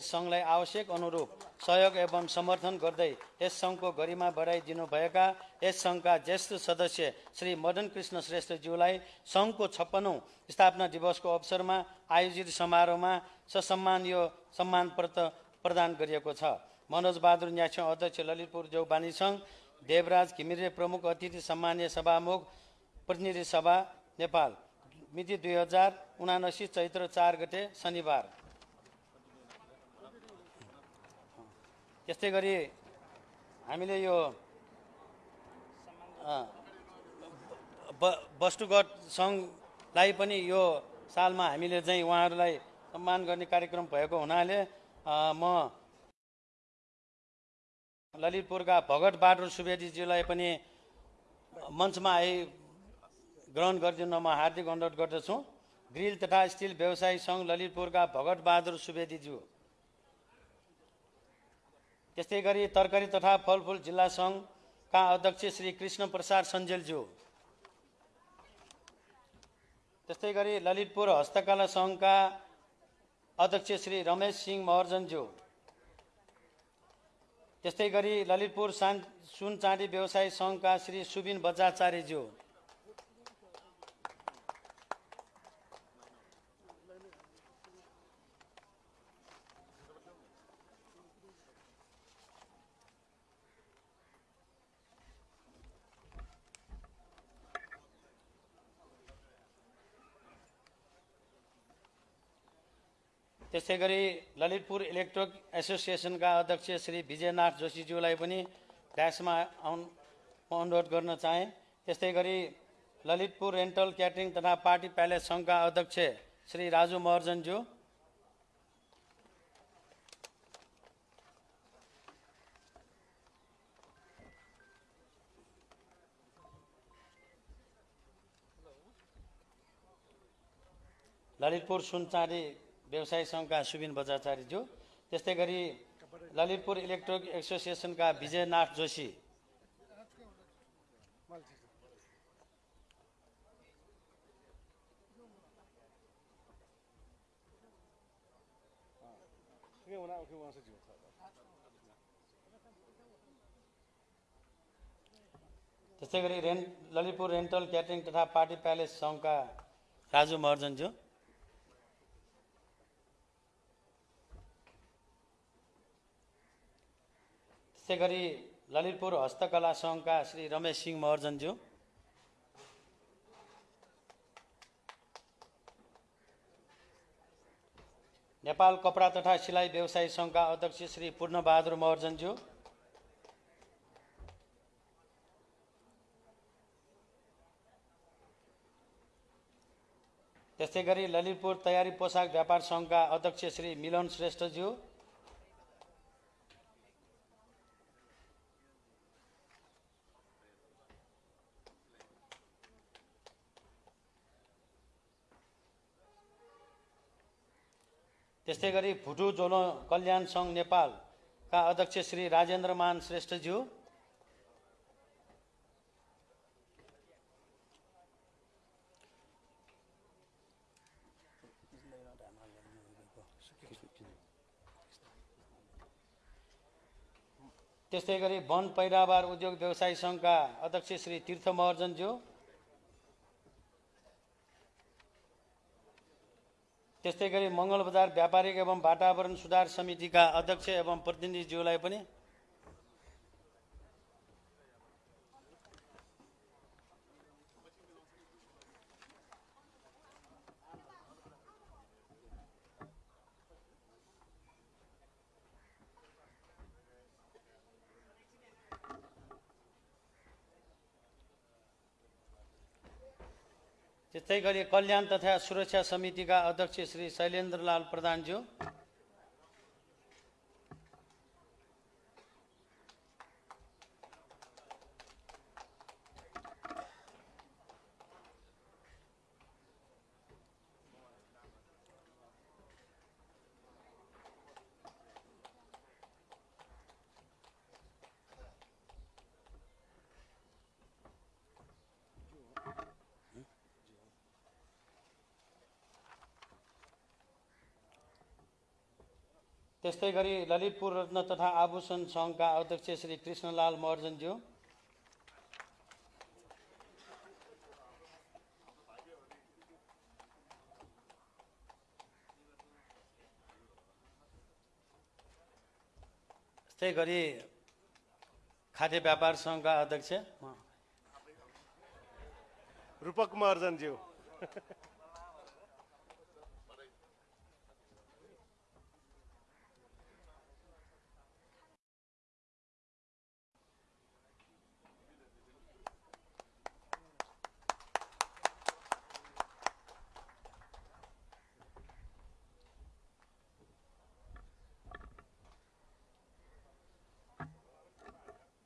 सङ्घलाई आवश्यक अनुरूप सहयोग एवं समर्थन गर्दै यस सङ्घको गरिमा बढाइदिनुभएका यस सङ्घका ज्येष्ठ सदस्य श्री मदन कृष्ण श्रेष्ठज्यूलाई सङ्घको छप्पनौँ स्थापना दिवसको अवसरमा आयोजित समारोहमा ससम्मान यो सम्मान पत्र प्रदान गरिएको छ। मनोज बहादुर न्याछ्यौँ अध्यक्ष ललितपुर जौबानी सङ्घ देवराज घिमिरे प्रमुख अतिथि सम्मान्य सभामुख प्रतिनिधि सभा नेपाल। मिति दुई हजार उनासी चैत्र चार गते शनिबार। त्यस्तै गरी हामीले यो वस्तुगत सङ्घलाई पनि यो सालमा हामीले चाहिँ उहाँहरूलाई सम्मान गर्ने कार्यक्रम भएको हुनाले म ललितपुरका भगत बहादुर सुवेदीज्यूलाई पनि मञ्चमा आइ ग्रहण गरिदिन म हार्दिक अनुरोध गर्दछु। ग्रिल तथा स्टिल व्यवसायी सङ्घ ललितपुरका भगत बहादुर सुवेदीज्यू। त्यस्तै गरी तरकारी तथा फलफुल जिल्ला सङ्घका अध्यक्ष श्री कृष्ण प्रसाद सञ्जेलज्यू। त्यस्तै गरी ललितपुर हस्तकला सङ्घका अध्यक्ष श्री रमेश सिंह महर्जनज्यू। त्यस्तै गरी ललितपुर सान सुन चाँदी व्यवसायी सङ्घका श्री सुबिन बजाचार्यज्यू त्यसै गरी ललितपुर इलेक्ट्रोक एसोसिएसनका अध्यक्ष श्री विजयनाथ जोशीज्यूलाई पनि ड्यासमा आउन म अनुरोध गर्न चाहेँ। त्यस्तै गरी ललितपुर रेन्टल क्याटरिङ तथा पार्टी प्यालेस सङ्घका अध्यक्ष श्री राजु महर्जनज्यू। ललितपुर सुनचाँदी व्यवसाय सङ्घका सुबिन बजाचार्यज्यू त्यस्तै गरी ललितपुर इलेक्ट्रोनिक एसोसिएसनका विजयनाथ जोशी। त्यस्तै गरी रेन्ट ललितपुर रेन्टल क्याटरिङ तथा पार्टी प्यालेस सङ्घका राजु महर्जनज्यू। त्यसै गरी ललितपुर हस्तकला सङ्घका श्री रमेश सिंह महर्जनज्यू। नेपाल कपडा तथा सिलाइ व्यवसायी सङ्घका अध्यक्ष श्री पूर्णबहादुर महर्जनज्यू। त्यस्तै गरी ललितपुर तयारी पोसाक व्यापार सङ्घका अध्यक्ष श्री मिलन श्रेष्ठज्यू। त्यस्तै गरी भुटु जोलो कल्याण सङ्घ नेपालका अध्यक्ष श्री राजेन्द्रमान श्रेष्ठज्यू। त्यस्तै गरी वन पैदावार उद्योग व्यवसायी सङ्घका अध्यक्ष श्री तीर्थ महर्जनज्यू त्यस्तै गरी मङ्गलबजार व्यापारिक एवं वातावरण सुधार समितिका अध्यक्ष एवं प्रतिनिधिज्यूलाई पनि त्यस्तै गरी कल्याण तथा सुरक्षा समितिका अध्यक्ष श्री शैलेन्द्रलाल प्रधानज्यू त्यस्तै गरी ललितपुर रत्न तथा आभूषण सङ्घका अध्यक्ष श्री कृष्णलाल महर्जनज्यू त्यस्तै गरी खाद्य व्यापार सङ्घका अध्यक्ष। रूपक महर्जनज्यू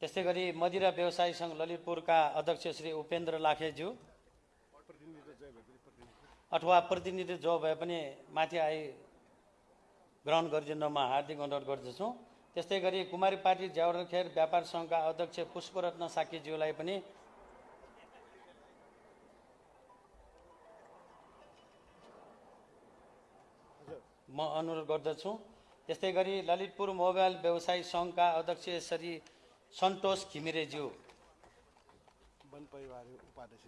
त्यस्तै गरी मदिरा व्यवसायी सङ्घ ललितपुरका अध्यक्ष श्री उपेन्द्र लाखेज्यू अथवा प्रतिनिधि जो भए पनि माथि आई ग्रहण गरिदिनमा हार्दिक अनुरोध गर्दछु। त्यस्तै गरी कुमारी पार्टी ज्यावरखेर व्यापार सङ्घका अध्यक्ष पुष्परत्न साकीज्यूलाई पनि म अनुरोध गर्दछु। त्यस्तै गरी ललितपुर मोबाइल व्यवसायी सङ्घका अध्यक्ष श्री सन्तोष घिमिरेज्यू। वन परिवार उपाध्यक्ष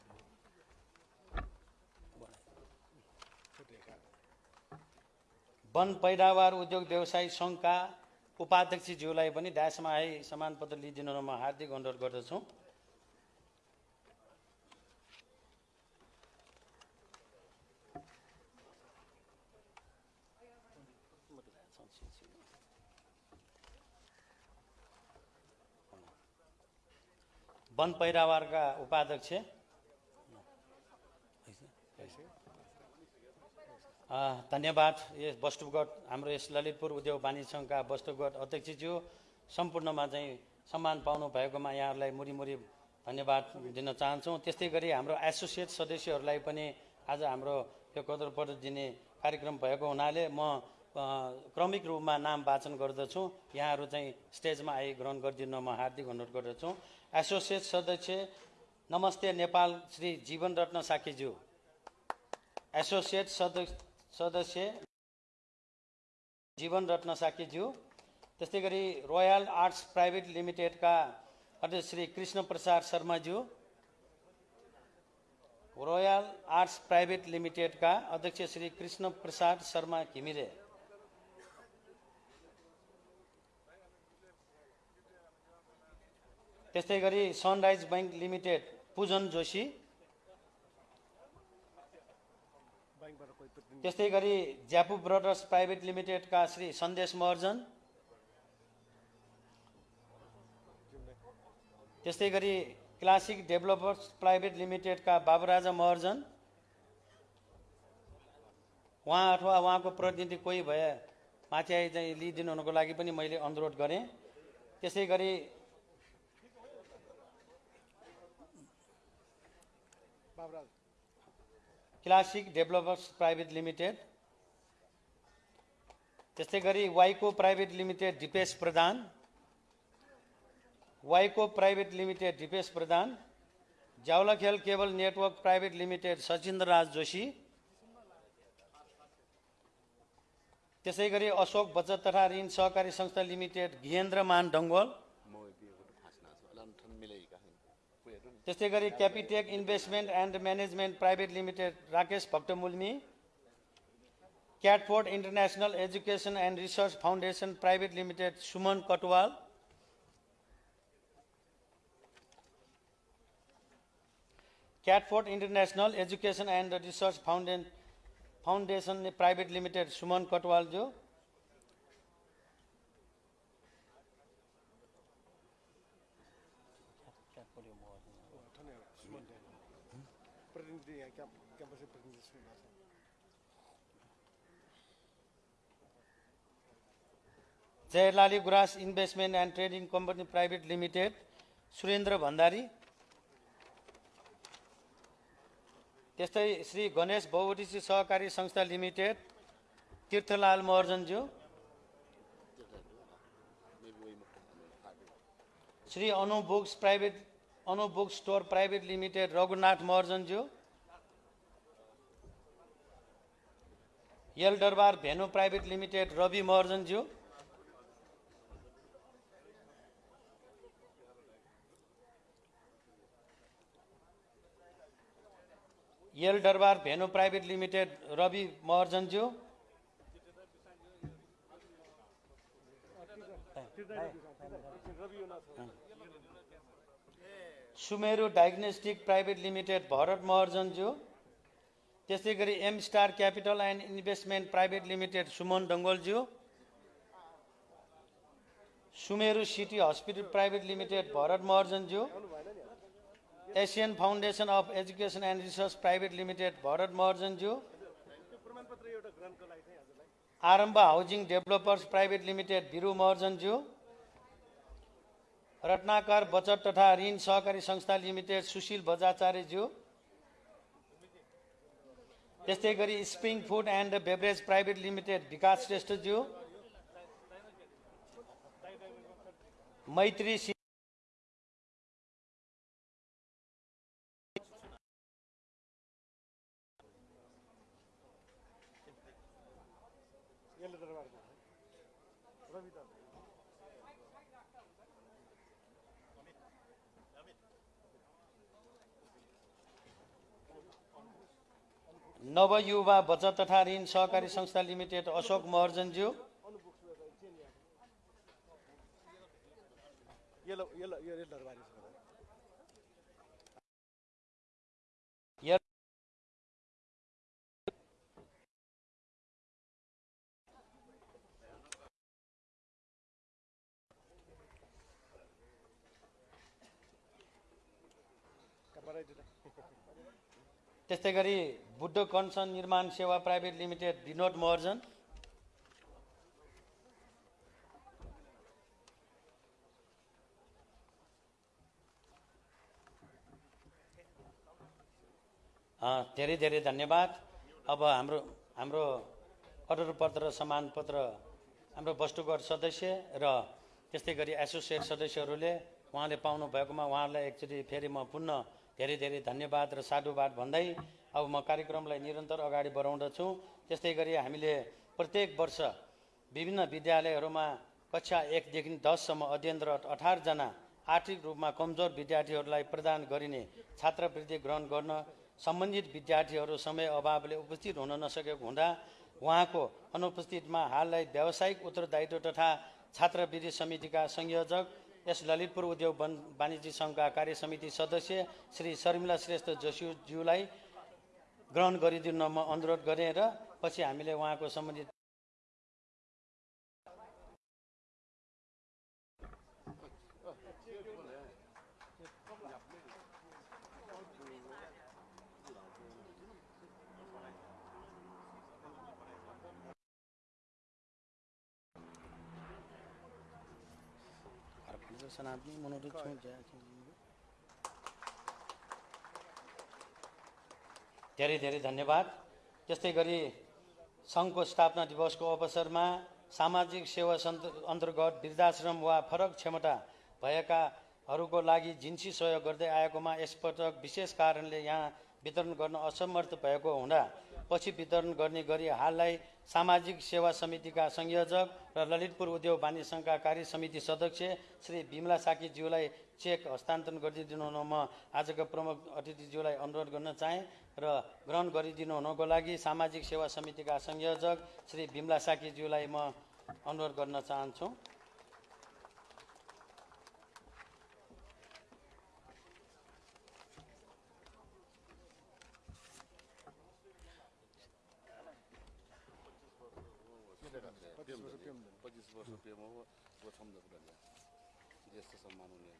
वन पैदावार उद्योग व्यवसायी सङ्घका उपाध्यक्षज्यूलाई पनि ड्यासमा आई सम्मान पत्र लिइदिनुमा हार्दिक अनुरोध गर्दछु। वन पैदावारका उपाध्यक्ष धन्यवाद। यस वस्तुगत हाम्रो यस ललितपुर उद्योग वाणिज्य सङ्घका वस्तुगत अध्यक्षज्यू सम्पूर्णमा चाहिँ सम्मान पाउनु भएकोमा यहाँहरूलाई मुरी मुरी धन्यवाद दिन चाहन्छौँ। त्यस्तै गरी हाम्रो एसोसिएट सदस्यहरूलाई पनि आज हाम्रो यो कदर पत्र दिने कार्यक्रम भएको हुनाले म क्रमिक रूपमा नाम वाचन गर्दछु। यहाँहरू चाहिँ स्टेजमा आइ ग्रहण गरिदिनमा हार्दिक अनुरोध गर्दछु। एसोसिएट सदस्य नमस्ते नेपाल श्री जीवन रत्न साकीज्यू एसोसिएट सदस्य सदस्य जीवन रत्न साकीज्यू त्यस्तै गरी रोयल आर्ट्स प्राइभेट लिमिटेडका अध्यक्ष श्री कृष्ण प्रसाद शर्माज्यू। रोयल आर्ट्स प्राइभेट लिमिटेडका अध्यक्ष श्री कृष्ण प्रसाद शर्मा घिमिरे। त्यस्तै गरी सनराइज ब्याङ्क लिमिटेड पूजन जोशी। त्यस्तै गरी ज्यापु ब्रदर्स प्राइभेट लिमिटेडका श्री सन्देश महर्जन। त्यस्तै गरी क्लासिक डेभलपर्स प्राइभेट लिमिटेडका बाबुराजा महर्जन। उहाँ अथवा उहाँको प्रतिनिधि कोही भए माथि आइ चाहिँ लिइदिनु हुनुको लागि पनि मैले अनुरोध गरेँ। त्यसै गरी क्लासिक डेभलपर्स प्राइभेट लिमिटेड त्यस्तै गरी वाइको प्राइभेट लिमिटेड दिपेश प्रधान वाइको private limited Dipesh Pradhan Jawalakhel cable network private limited Sachindra Raj Joshi त्यसै गरी अशोक बचत तथा ऋण सहकारी संस्था लिमिटेड घिएन्द्र मान डङ्गोल त्यस्तै गरी Capitech investment and management private limited Rakesh Bhaktamulmi Catford international education and research foundation private limited Suman Katwal Catford international education and research foundation foundation private limited Suman Jayalali Gurans investment and trading company private limited Surendra Bhandari. त्यस्तै श्री गणेश बहुउद्देश्य सहकारी संस्था limited Tirthalal महर्जनज्यू। Shri Anu books private Anu book store private limited Raghunath महर्जनज्यू Yala Darbar venue private limited Ravi महर्जनज्यू Yala Darbar venue private limited Ravi महर्जनज्यू Ravi Sumeru diagnostic private limited Bharat महर्जनज्यू त्यस्तै गरी M star capital and investment private limited Suman डङ्गोलज्यू Sumeru city hospital private limited Bharat महर्जनज्यू Asian foundation of education and research private limited Bharat महर्जनज्यू Arambha housing developers private limited Bhiru महर्जनज्यू Ratnakar बचत तथा ऋण सहकारी संस्था limited Sushil बजाचार्यज्यू। त्यस्तै गरी spring food and beverage private limited Vikas श्रेष्ठज्यू। मैत्री नवयुवा बचत तथा ऋण सहकारी संस्था लिमिटेड अशोक महर्जनज्यू। त्यस्तै गरी बुद्ध कन्सन निर्माण सेवा प्राइभेट लिमिटेड विनोद महर्जन। धेरै धेरै धन्यवाद। अब हाम्रो हाम्रो अर्डर पत्र सम्मान पत्र हाम्रो वस्तुगत सदस्य र त्यस्तै गरी एसोसिएट सदस्यहरूले उहाँले पाउनु भएकोमा उहाँहरूलाई एकचोटि फेरि म पुनः धेरै धेरै धन्यवाद र साधुवाद भन्दै अब म कार्यक्रमलाई निरन्तर अगाडि बढाउँदछु। त्यस्तै गरी हामीले प्रत्येक वर्ष विभिन्न विद्यालयहरूमा कक्षा एकदेखि दससम्म अध्ययनरत अठारजना आर्थिक रूपमा कमजोर विद्यार्थीहरूलाई प्रदान गरिने छात्रवृत्ति ग्रहण गर्न सम्बन्धित विद्यार्थीहरू समय अभावले उपस्थित हुन नसकेको हुँदा उहाँको अनुपस्थितिमा हाललाई व्यावसायिक उत्तरदायित्व तथा छात्रवृत्ति समितिका संयोजक यस ललितपुर उद्योग वाणिज्य सङ्घका कार्य समिति सदस्य श्री शर्मिला श्रेष्ठ जोशीज्यूलाई ग्रहण गरिदिन म अनुरोध गरेँ र पछि हामीले उहाँको सम्बन्धित सनातनी मनोरथ छौँ धेरै धेरै धन्यवाद। त्यस्तै गरी सङ्घको स्थापना दिवसको अवसरमा सामाजिक सेवा सन्त- अन्तर्गत वृद्धाश्रम वा फरक क्षमता भएकाहरूको लागि जिन्सी सहयोग गर्दै आएकोमा यसपटक विशेष कारणले यहाँ वितरण गर्न असमर्थ भएको हुँदा पछि वितरण गर्ने गरी हाललाई सामाजिक सेवा समितिका संयोजक र ललितपुर उद्योग वाणिज्य सङ्घका कार्य समिति सदस्य श्री बिमला साकीज्यूलाई चेक हस्तान्तरण गरिदिनु हुन म आजका प्रमुख अतिथिज्यूलाई अनुरोध गर्न चाहेँ। र ग्रहण गरिदिनु हुनको लागि सामाजिक सेवा समितिका संयोजक श्री बिमला साकीज्यूलाई म अनुरोध गर्न चाहन्छु। पच्चिस वर्ष पेमा हो प्रथम दर्जा ज्येष्ठ सम्मान हुने